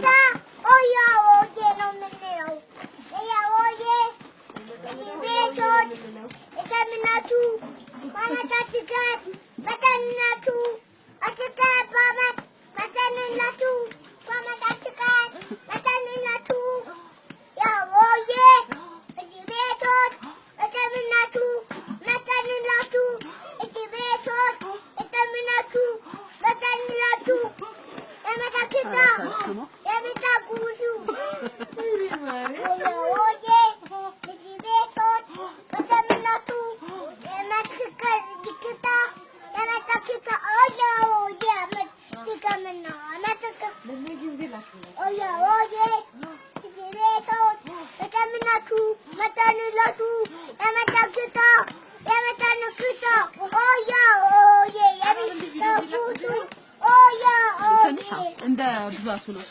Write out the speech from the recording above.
Hola, oye, oye, no me leo. Ella oye, mi está minatu, para taticar, para minatu, taticar, para, para minatu, para taticar, para minatu. Ya está minatu, para está minatu, para minatu. Está minatu, está. እንደ ብዛቱ ነው።